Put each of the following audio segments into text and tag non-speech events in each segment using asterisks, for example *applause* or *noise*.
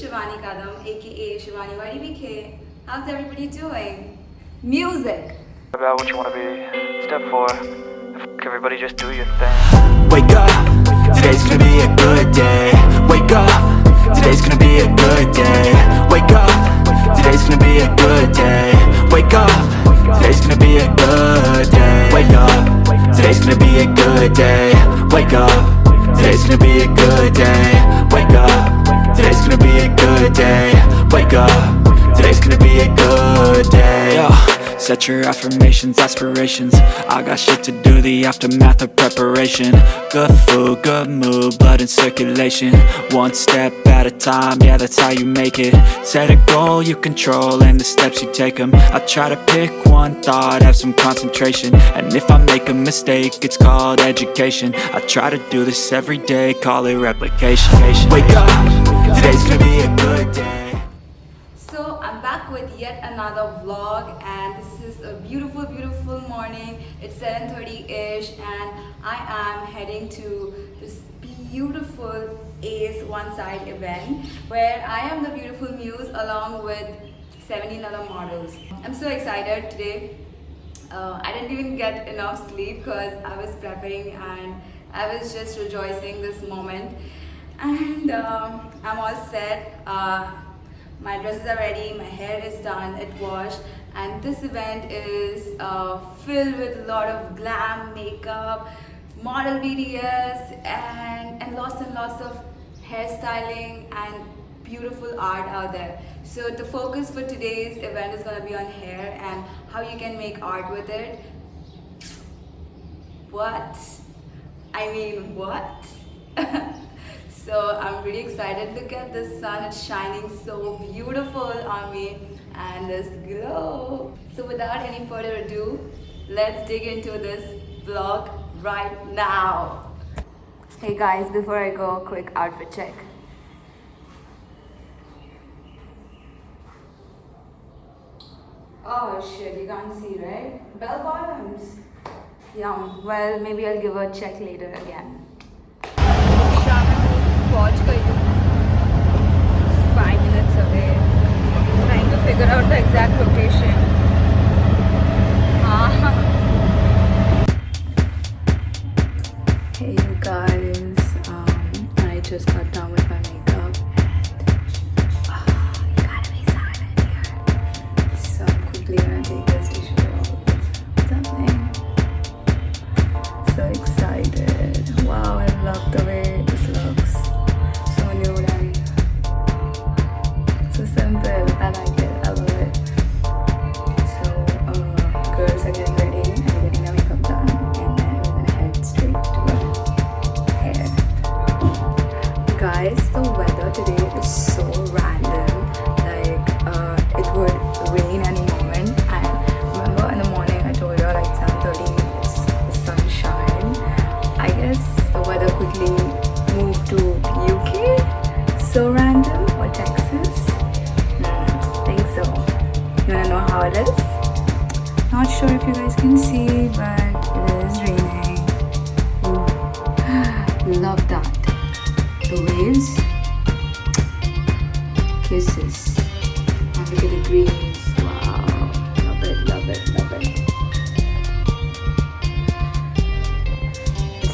Shivani Kadam, aka Shivani YDBK. How's everybody doing? Music! about what you want to be. Step four, F- everybody just do your thing. Wake up, today's gonna be a good day. Wake up, today's gonna be a good day. Wake up, today's gonna be a good day. Wake up, today's gonna be a good day. Wake up, today's gonna be a good day. Wake up, today's gonna be a good day. Wake up, today's Set your affirmations, aspirations. I got shit to do, the aftermath of preparation. Good food, good mood, blood in circulation. One step at a time, yeah that's how you make it. Set a goal you control and the steps you take them I try to pick one thought, have some concentration. And if I make a mistake, it's called education. I try to do this every day, call it replication. Wake up, today's gonna be a good day back with yet another vlog and this is a beautiful beautiful morning. It's 7.30ish and I am heading to this beautiful Ace One Side event where I am the beautiful muse along with 17 other models. I'm so excited today. Uh, I didn't even get enough sleep because I was prepping and I was just rejoicing this moment. And um, I'm all set. Uh, my dresses are ready, my hair is done, it washed, and this event is uh, filled with a lot of glam, makeup, model BTS, and, and lots and lots of hairstyling and beautiful art out there. So the focus for today's event is going to be on hair and how you can make art with it. What? I mean, what? *laughs* so I'm really excited. Look at the sun, it's shining so beautiful on me and this glow. So without any further ado, let's dig into this vlog right now. Hey guys, before I go, quick outfit check. Oh shit, you can't see, right? Bell bottoms. Yum. Well, maybe I'll give a check later again watch kaidu. Five minutes away. Trying to figure out the exact location. Ah. hey you guys, um, I just got done with Guys, the weather today is so random. Like, uh, it would rain any moment. And remember in the morning I told you like 7.30 it's the sunshine. I guess the weather quickly moved to UK. So random. Or Texas. Hmm, think so. You wanna know how it is? Not sure if you guys can see, but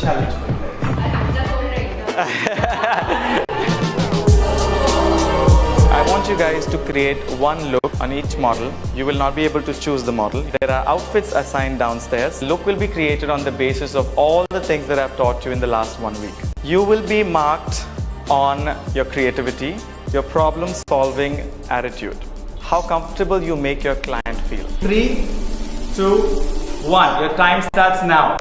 challenge for you *laughs* I want you guys to create one look on each model. You will not be able to choose the model. There are outfits assigned downstairs. Look will be created on the basis of all the things that I've taught you in the last one week. You will be marked on your creativity, your problem solving attitude, how comfortable you make your client feel. Three, two, one. Your time starts now.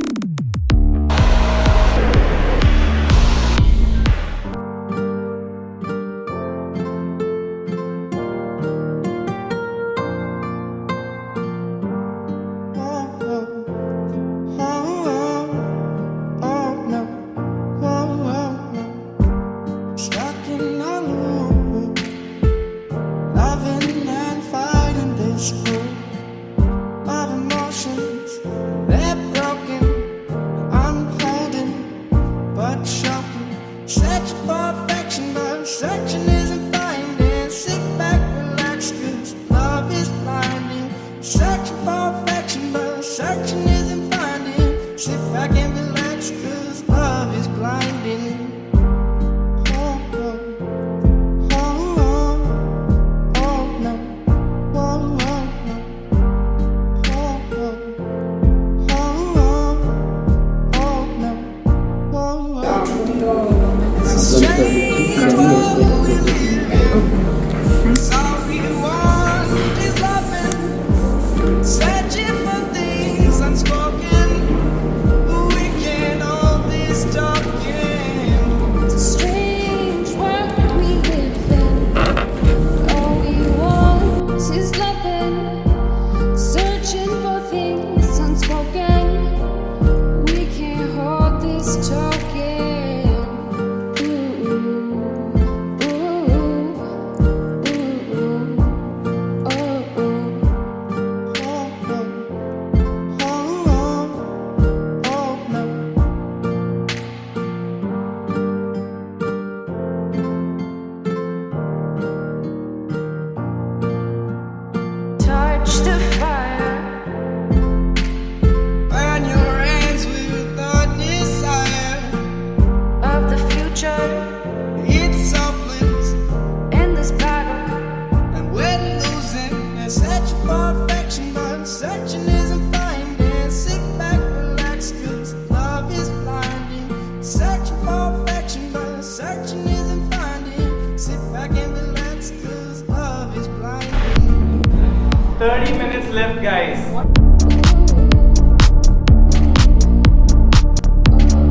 guys.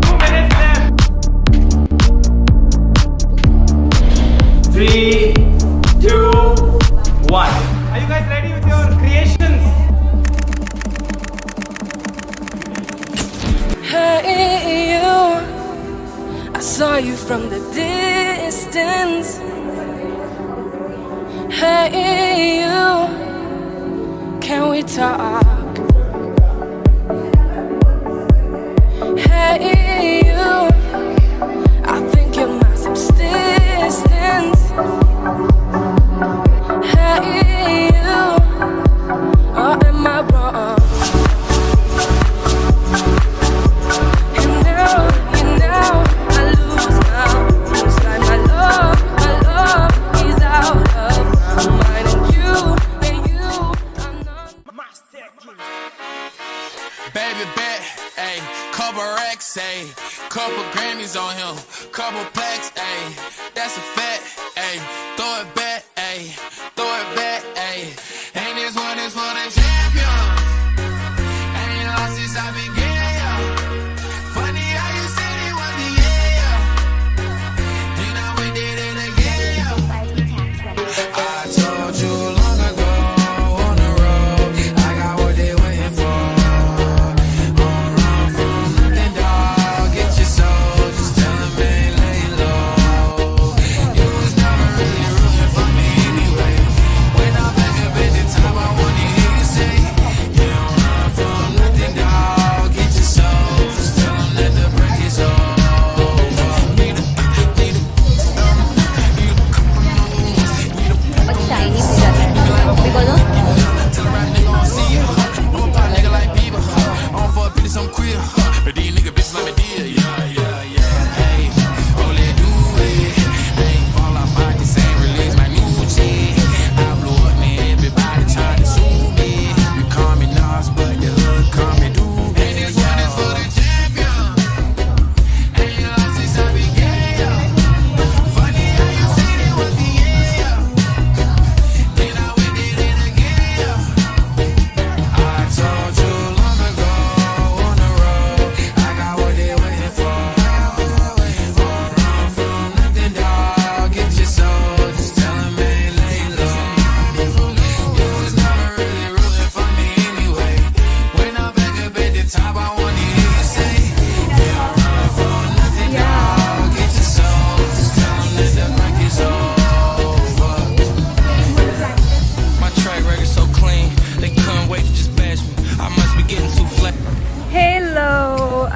Two minutes left. Three, two, one. Are you guys ready with your creations? Hey you, I saw you from the distance. Hey you. Can we talk?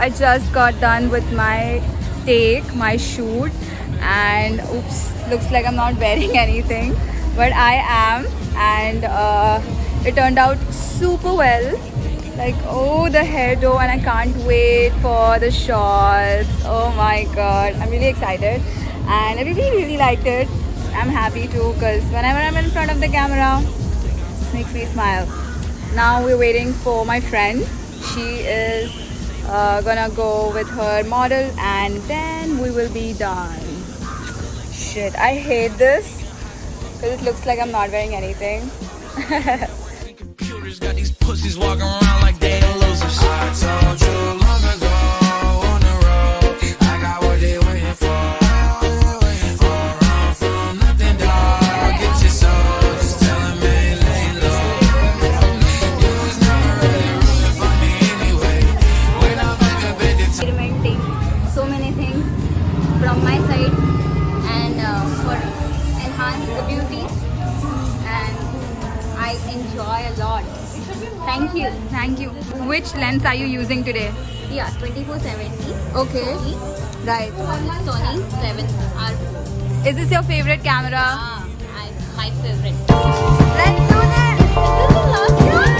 I just got done with my take, my shoot, and oops, looks like I'm not wearing *laughs* anything, but I am, and uh, it turned out super well. Like, oh, the hairdo and I can't wait for the shots. Oh my god, I'm really excited, and everybody really liked it. I'm happy too, because whenever I'm in front of the camera, it makes me smile. Now we're waiting for my friend. She is uh, gonna go with her model and then we will be done. Shit, I hate this because it looks like I'm not wearing anything. *laughs* Computers got these pussies walking around like they. Thank you. Thank you. Which lens are you using today? Yeah, 2470. Okay. Right. Sony 7R. Is this your favorite camera? Ah, I, my favorite. Let's do this! Now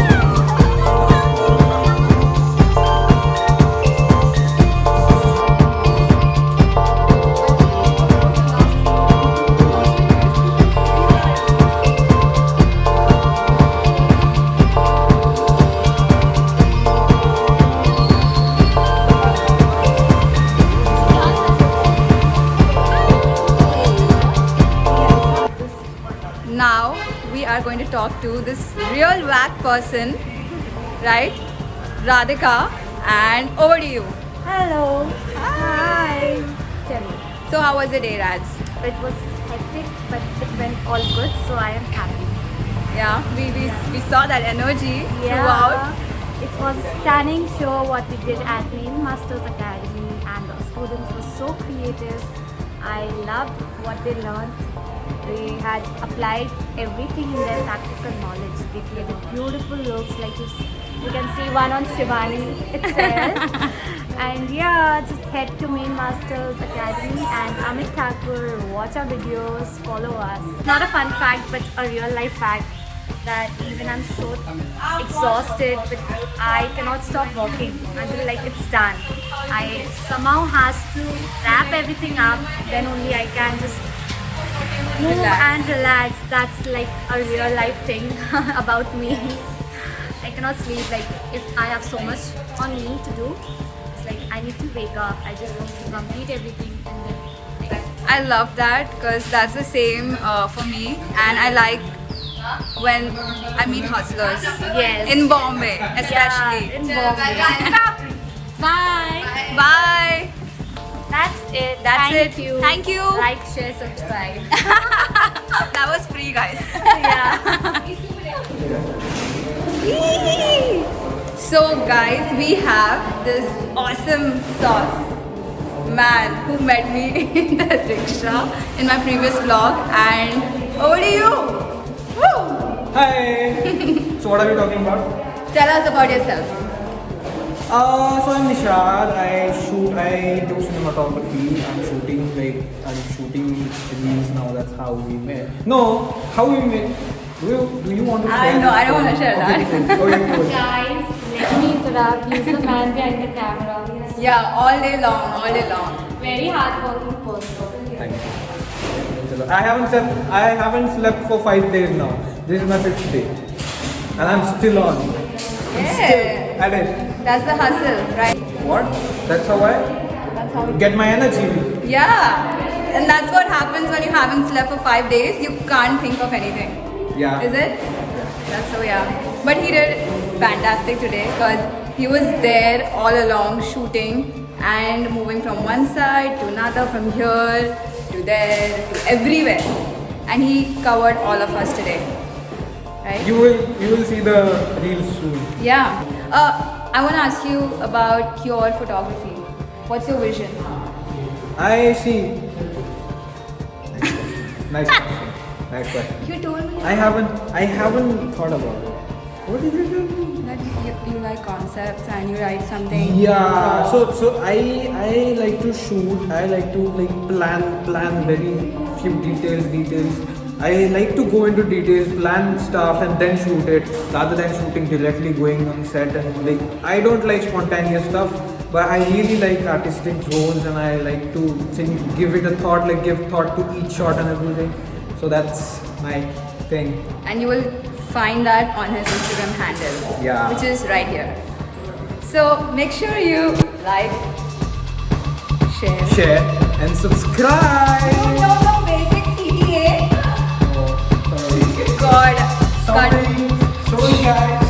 talk to this real whack person, right? Radhika, and over to you. Hello. Hi. Tell me. So how was the day, Raj? It was hectic, but it went all good, so I am happy. Yeah, we, we, we saw that energy throughout. It was a stunning show what we did at Main Masters Academy and the students were so creative. I loved what they learned. They had applied everything in their practical knowledge. They created beautiful looks like you, you can see one on Shivani itself. *laughs* and yeah, just head to Main Masters Academy and Amit Thakur, watch our videos, follow us. Not a fun fact, but a real life fact that even I'm so exhausted, but I cannot stop walking until like it's done. I somehow has to wrap everything up, then only I can just move Relax. and relax. That's like a real life thing *laughs* about me. I cannot sleep. Like if I have so much on me to do, it's like I need to wake up. I just want to complete everything and then. Like, I love that because that's the same uh, for me, and I like when I meet hustlers. Yes. In Bombay, especially. Yeah, in Bombay. *laughs* Bye. Bye. That's it. That's Thank it. you. Thank you. Like, share, subscribe. *laughs* that was free, guys. yeah. *laughs* So, guys, we have this awesome sauce man who met me *laughs* in the rickshaw in my previous vlog, and over to you. Woo! Hi! so what are we talking about? Tell us about yourself. Uh, so I'm Nishad, I shoot, I do cinematography, I'm shooting like, I'm shooting reels now, that's how we met. No, how we met? Do you, do you want to I share know, this I don't wanna story? share that. Cool. Okay, cool. Guys, let me interrupt. He's the man behind the camera. Yeah, all day long, all day long. Very hardworking person. Thank you. I haven't slept, I haven't slept for five days now. This is my fifth day. And I'm still on. I'm Yeah. still at it. That's the hustle, right? What? That's how I That's how get my energy. Yeah. And that's what happens when you haven't slept for five days. You can't think of anything. Yeah. Is it? That's so yeah. But he did fantastic today because he was there all along shooting and moving from one side to another, from here to there to everywhere. And he covered all of us today. Right? You will, you will see the reels soon. yeah. Uh, I want to ask you about your photography. What's your vision? I see. Nice question. Nice question. You told me. I haven't I haven't thought about it. What is it? That you, you like concepts and you write something. Yeah. So so I I like to shoot. I like to like plan plan very few details details. I like to go into details, plan stuff, and then shoot it rather than shooting directly going on set and like I don't like spontaneous stuff. But I really like artistic zones and I like to think, give it a thought, like give thought to each shot and everything. So that's my thing. And you will find that on his Instagram handle. Yeah. Which is right here. So make sure you like, share. Share and subscribe. Sorry, sorry guys.